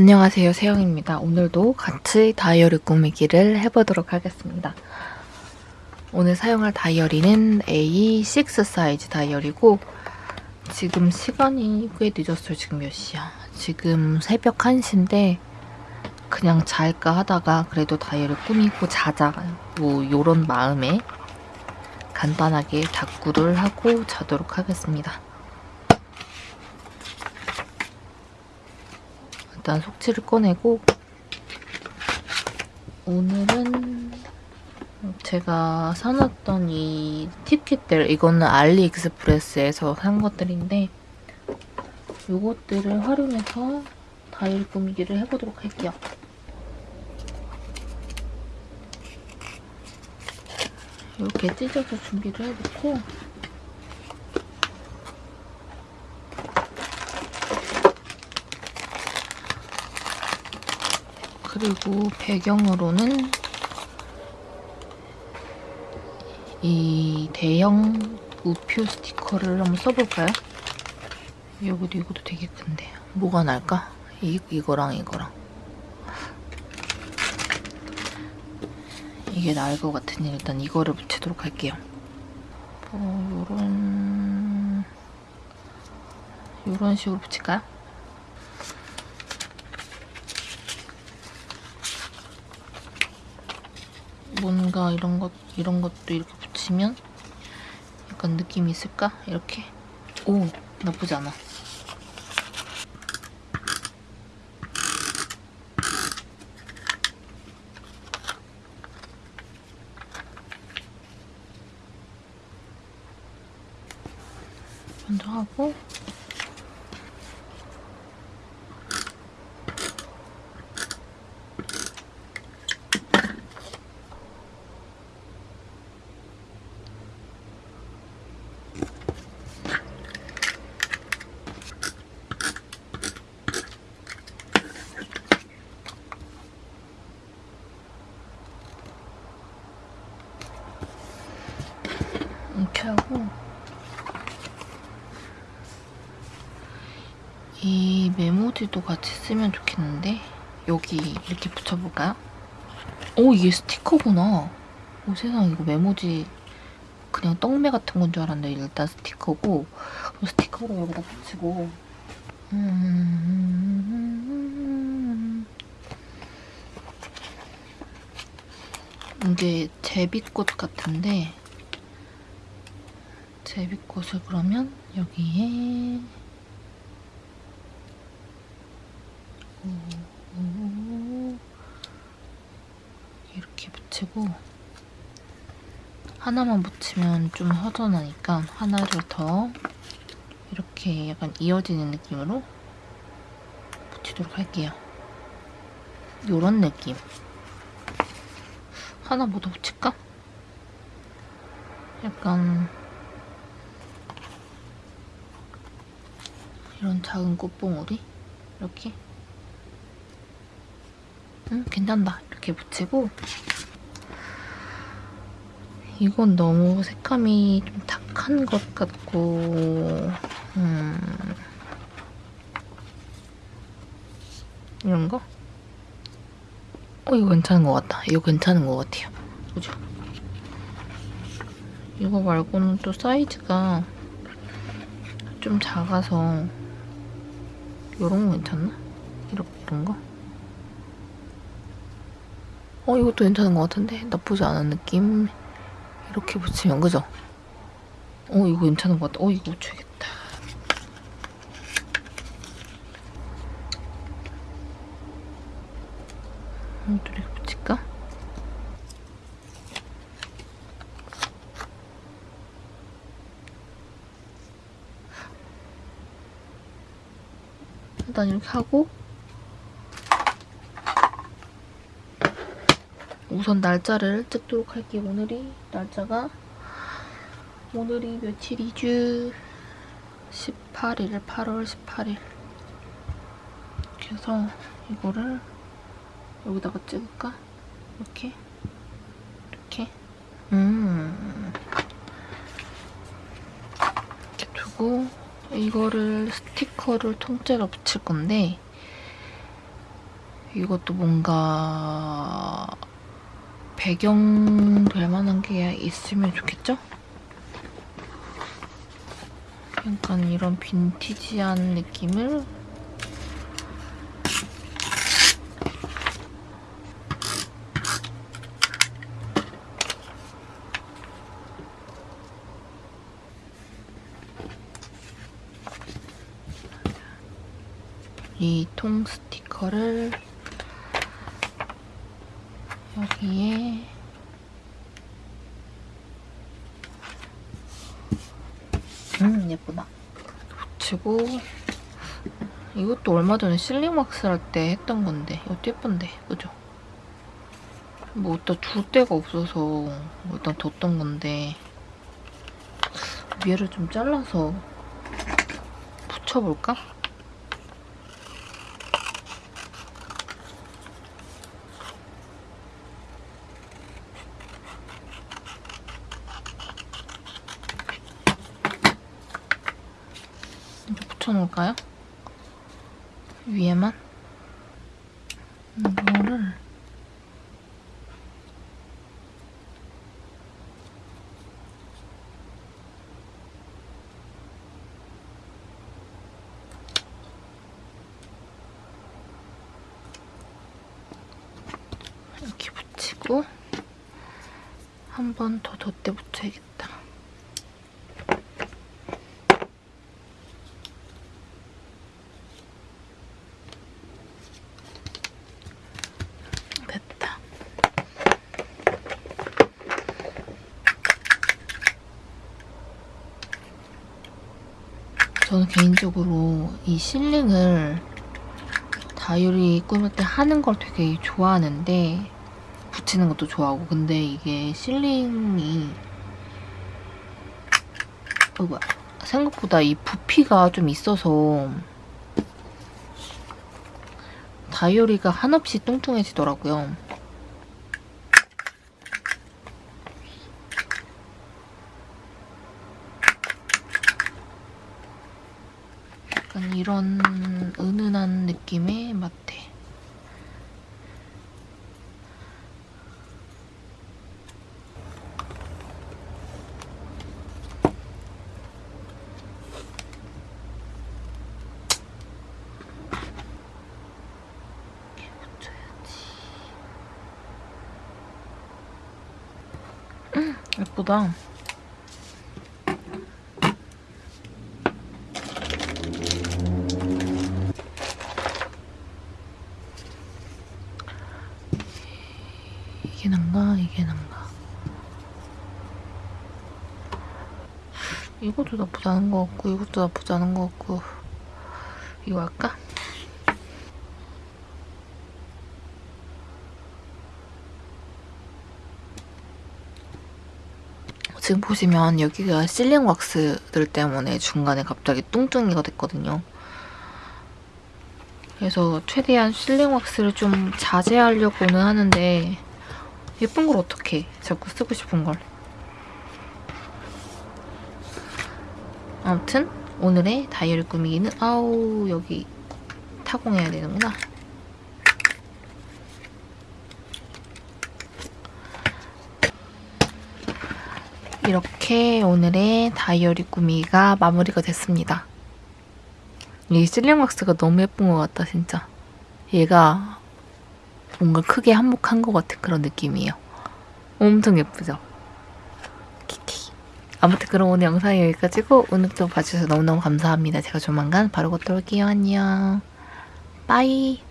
안녕하세요 세영입니다. 오늘도 같이 다이어리 꾸미기를 해보도록 하겠습니다. 오늘 사용할 다이어리는 A6 사이즈 다이어리고 지금 시간이 꽤 늦었어요. 지금 몇 시야? 지금 새벽 1시인데 그냥 잘까 하다가 그래도 다이어리 꾸미고 자자 뭐 요런 마음에 간단하게 다꾸를 하고 자도록 하겠습니다. 일단 속지를 꺼내고 오늘은 제가 사놨던 이 팁kit들 이거는 알리익스프레스에서 산 것들인데 이것들을 활용해서 다이어리 꾸미기를 해보도록 할게요. 이렇게 찢어서 준비를 해놓고 그리고 배경으로는 이 대형 우표 스티커를 한번 써볼까요? 여기도 이것도 되게 큰데 뭐가 날까? 이, 이거랑 이거랑 이게 나을 것 같으니 일단 이거를 붙이도록 할게요 어, 요런 요런 식으로 붙일까요? 뭔가 이런 것 이런 것도 이렇게 붙이면 약간 느낌이 있을까? 이렇게 오 나쁘지 않아. 먼저 하고 이렇게 하고 이 메모지도 같이 쓰면 좋겠는데? 여기 이렇게 붙여볼까요? 오 이게 스티커구나. 오 세상 이거 메모지 그냥 떡메 같은 건 줄 알았는데 일단 스티커고 스티커로 여기다 붙이고. 음... 이게 제비꽃 같은데 제비꽃을 그러면 여기에 이렇게 붙이고 하나만 붙이면 좀 허전하니까 하나를 더 이렇게 약간 이어지는 느낌으로 붙이도록 할게요. 요런 느낌. 하나 뭐 더 붙일까? 약간 이런 작은 꽃봉오리? 이렇게? 응 괜찮다. 이렇게 붙이고. 이건 너무 색감이 좀 탁한 것 같고 음. 이런 거? 어 이거 괜찮은 것 같다. 이거 괜찮은 것 같아요. 그죠? 이거 말고는 또 사이즈가 좀 작아서 이런 거 괜찮나? 이렇게 이런 거? 어 이것도 괜찮은 것 같은데 나쁘지 않은 느낌 이렇게 붙이면 그죠? 어 이거 괜찮은 것 같다 어 이거 붙여야겠다 이것도 이렇게 붙일까? 일단 이렇게 하고 우선 날짜를 찍도록 할게요. 오늘이 날짜가 오늘이 며칠이죠? 18일, 8월 18일. 그래서 이거를 여기다가 찍을까? 이렇게 이렇게 음 이렇게 두고 이거를 스티커를 통째로 붙일 건데 이것도 뭔가 배경 될 만한 게 있으면 좋겠죠? 약간 이런 빈티지한 느낌을 이 통 스티커를 여기에 음 예쁘다 붙이고 이것도 얼마 전에 실링왁스 할 때 했던 건데 이것도 예쁜데 그죠? 뭐 어디다 둘 데가 없어서 뭐 일단 뒀던 건데 위에를 좀 잘라서 붙여볼까? 붙여놓을까요? 위에만? 이거를 이렇게 붙이고 한 번 더 덧대 붙여야겠다. 저는 개인적으로 이 실링을 다이어리 꾸밀 때 하는 걸 되게 좋아하는데 붙이는 것도 좋아하고 근데 이게 실링이 어, 뭐야. 생각보다 이 부피가 좀 있어서 다이어리가 한없이 뚱뚱해지더라고요. 약간 이런 은은한 느낌의 마테. 음, 예쁘다. 이게 난가 이게 난가 이것도 나쁘지 않은 것 같고 이것도 나쁘지 않은 것 같고 이거 할까? 지금 보시면 여기가 실링 왁스들 때문에 중간에 갑자기 뚱뚱이가 됐거든요. 그래서 최대한 실링 왁스를 좀 자제하려고는 하는데 예쁜 걸 어떡해. 자꾸 쓰고 싶은 걸. 아무튼 오늘의 다이어리 꾸미기는 아우 여기 타공해야 되는구나. 이렇게 오늘의 다이어리 꾸미기가 마무리가 됐습니다. 이 실링 왁스가 너무 예쁜 것 같다 진짜. 얘가 뭔가 크게 한몫한 것 같은 그런 느낌이에요. 엄청 예쁘죠? 아무튼 그럼 오늘 영상이 여기까지고 오늘도 봐주셔서 너무너무 감사합니다. 제가 조만간 바로 곧 올게요. 안녕. 빠이.